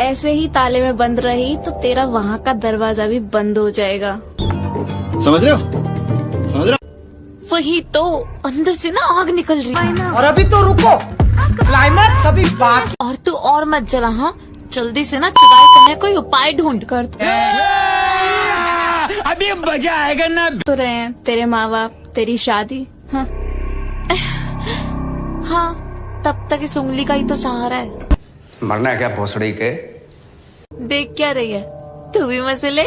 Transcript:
ऐसे ही ताले में बंद रही तो तेरा वहाँ का दरवाज़ा भी बंद हो जाएगा। समझ रहे हो? समझ रहे हो? वही तो अंदर से ना आग निकल रही। है और अभी तो रुको। क्लाइमैक्स अभी बाकी और तू और मत जला हाँ? जल्दी से ना चुराई करने कोई उपाय ढूंढ कर अभी मज़ा आएगा ना। तो रहे हैं तेरे माँ बाप तेरी शादी हाँ? हाँ तब तक इस उंगली का ही तो सहारा है। मरना है क्या भोसड़ी के? देख क्या रही है? तू भी मज़े ले।